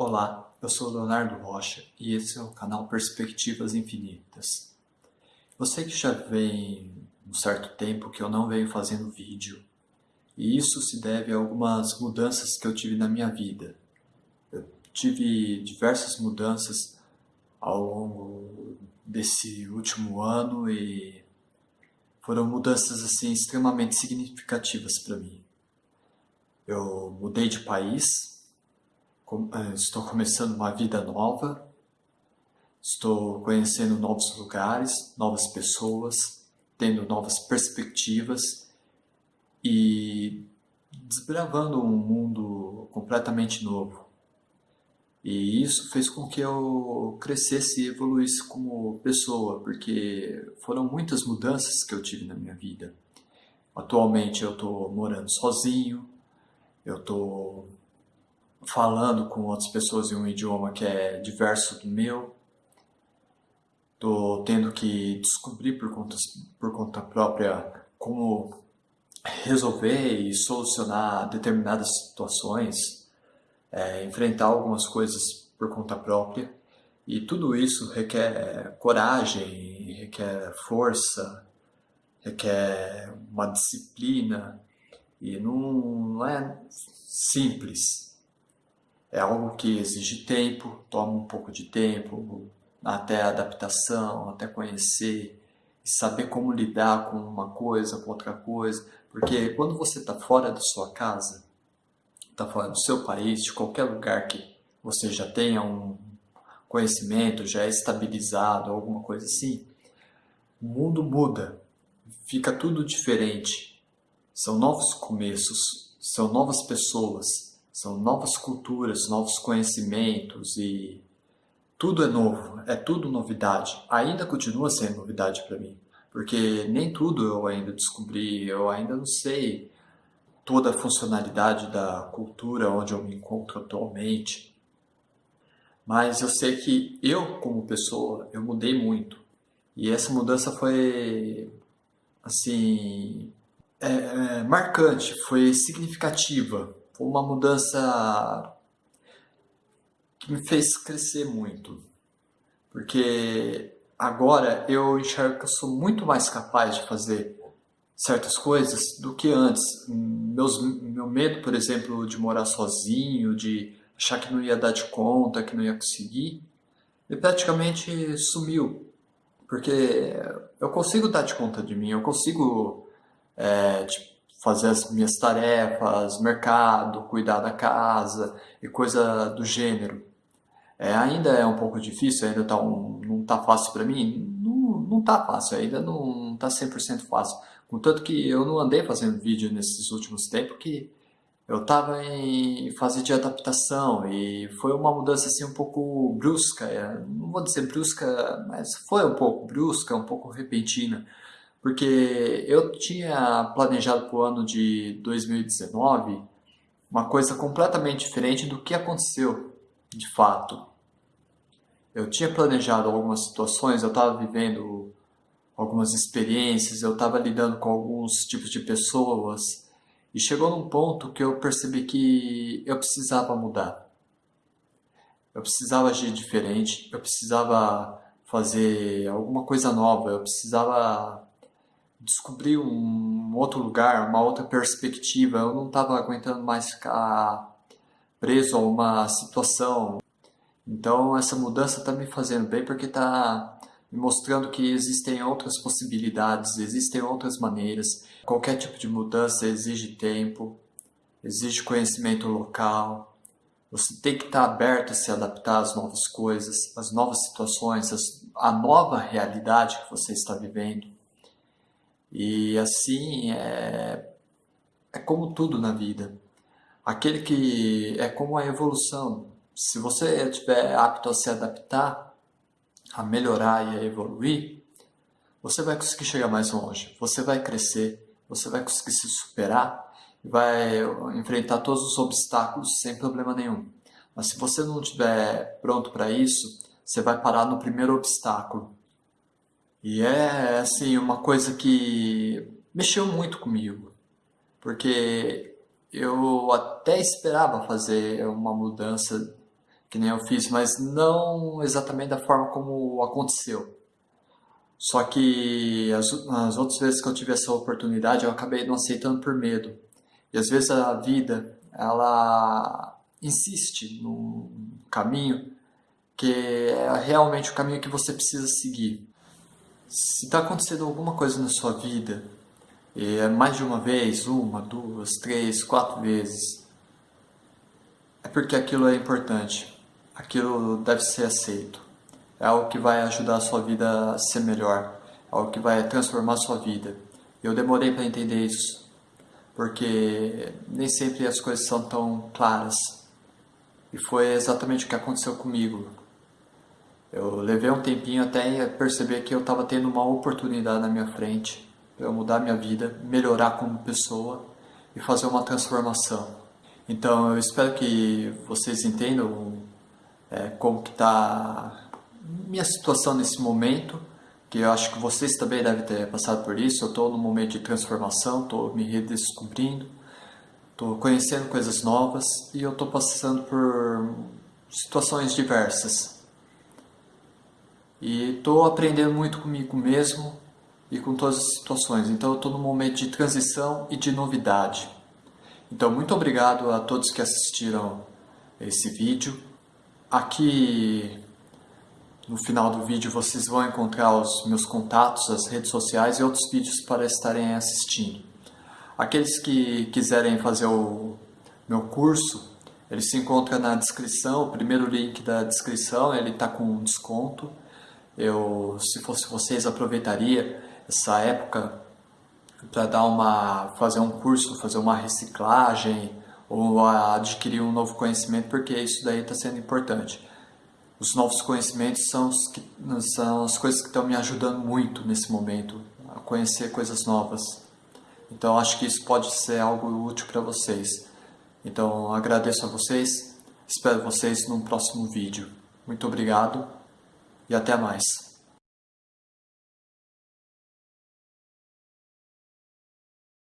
Olá, eu sou Leonardo Rocha e esse é o canal Perspectivas Infinitas. Eu sei que já vem um certo tempo que eu não venho fazendo vídeo e isso se deve a algumas mudanças que eu tive na minha vida. Eu tive diversas mudanças ao longo desse último ano e foram mudanças assim extremamente significativas para mim. Eu mudei de país, estou começando uma vida nova, estou conhecendo novos lugares, novas pessoas, tendo novas perspectivas e desbravando um mundo completamente novo. E isso fez com que eu crescesse e evoluísse como pessoa, porque foram muitas mudanças que eu tive na minha vida. Atualmente eu estou morando sozinho, eu estou falando com outras pessoas em um idioma que é diverso do meu, estou tendo que descobrir por conta, por conta própria como resolver e solucionar determinadas situações, é, enfrentar algumas coisas por conta própria. E tudo isso requer coragem, requer força, requer uma disciplina, e não, não é simples. É algo que exige tempo, toma um pouco de tempo, até adaptação, até conhecer, saber como lidar com uma coisa, com outra coisa. Porque quando você está fora da sua casa, está fora do seu país, de qualquer lugar que você já tenha um conhecimento, já é estabilizado, alguma coisa assim, o mundo muda, fica tudo diferente. São novos começos, são novas pessoas, são novas culturas, novos conhecimentos e tudo é novo, é tudo novidade. Ainda continua sendo novidade para mim, porque nem tudo eu ainda descobri, eu ainda não sei toda a funcionalidade da cultura onde eu me encontro atualmente. Mas eu sei que eu, como pessoa, eu mudei muito. E essa mudança foi, assim, é, é, marcante, foi significativa. Foi uma mudança que me fez crescer muito. Porque agora eu enxergo que eu sou muito mais capaz de fazer certas coisas do que antes. Meus, meu medo, por exemplo, de morar sozinho, de achar que não ia dar de conta, que não ia conseguir, ele praticamente sumiu. Porque eu consigo dar de conta de mim, eu consigo é, tipo, fazer as minhas tarefas, mercado, cuidar da casa e coisa do gênero. É, ainda é um pouco difícil, ainda tá um, não está fácil para mim, não, não tá fácil, ainda não está 100% fácil. Contanto que eu não andei fazendo vídeo nesses últimos tempos que eu estava em fase de adaptação e foi uma mudança assim um pouco brusca, é, não vou dizer brusca, mas foi um pouco brusca, um pouco repentina porque eu tinha planejado para o ano de 2019 uma coisa completamente diferente do que aconteceu de fato. Eu tinha planejado algumas situações, eu estava vivendo algumas experiências, eu estava lidando com alguns tipos de pessoas e chegou num ponto que eu percebi que eu precisava mudar. Eu precisava agir diferente, eu precisava fazer alguma coisa nova, eu precisava descobrir um outro lugar, uma outra perspectiva. Eu não estava aguentando mais ficar preso a uma situação. Então essa mudança está me fazendo bem porque está me mostrando que existem outras possibilidades, existem outras maneiras. Qualquer tipo de mudança exige tempo, exige conhecimento local. Você tem que estar tá aberto a se adaptar às novas coisas, às novas situações, à nova realidade que você está vivendo. E assim é, é como tudo na vida. Aquele que é como a evolução. Se você estiver apto a se adaptar, a melhorar e a evoluir, você vai conseguir chegar mais longe. Você vai crescer, você vai conseguir se superar vai enfrentar todos os obstáculos sem problema nenhum. Mas se você não estiver pronto para isso, você vai parar no primeiro obstáculo e é assim uma coisa que mexeu muito comigo, porque eu até esperava fazer uma mudança que nem eu fiz, mas não exatamente da forma como aconteceu. Só que as, as outras vezes que eu tive essa oportunidade, eu acabei não aceitando por medo. E às vezes a vida, ela insiste no caminho que é realmente o caminho que você precisa seguir. Se está acontecendo alguma coisa na sua vida, é mais de uma vez, uma, duas, três, quatro vezes, é porque aquilo é importante, aquilo deve ser aceito, é algo que vai ajudar a sua vida a ser melhor, é algo que vai transformar a sua vida. Eu demorei para entender isso, porque nem sempre as coisas são tão claras. E foi exatamente o que aconteceu comigo. Eu levei um tempinho até perceber que eu estava tendo uma oportunidade na minha frente para eu mudar minha vida, melhorar como pessoa e fazer uma transformação. Então eu espero que vocês entendam é, como que está minha situação nesse momento, que eu acho que vocês também devem ter passado por isso. Eu estou num momento de transformação, estou me redescobrindo, estou conhecendo coisas novas e eu estou passando por situações diversas. E estou aprendendo muito comigo mesmo e com todas as situações. Então eu estou num momento de transição e de novidade. Então muito obrigado a todos que assistiram esse vídeo. Aqui no final do vídeo vocês vão encontrar os meus contatos, as redes sociais e outros vídeos para estarem assistindo. Aqueles que quiserem fazer o meu curso, ele se encontra na descrição, o primeiro link da descrição, ele está com desconto. Eu, se fosse vocês, aproveitaria essa época para dar uma, fazer um curso, fazer uma reciclagem ou adquirir um novo conhecimento, porque isso daí está sendo importante os novos conhecimentos são, os que, são as coisas que estão me ajudando muito nesse momento, a conhecer coisas novas. Então acho que isso pode ser algo útil para vocês. Então agradeço a vocês, espero vocês no próximo vídeo. Muito obrigado e até mais.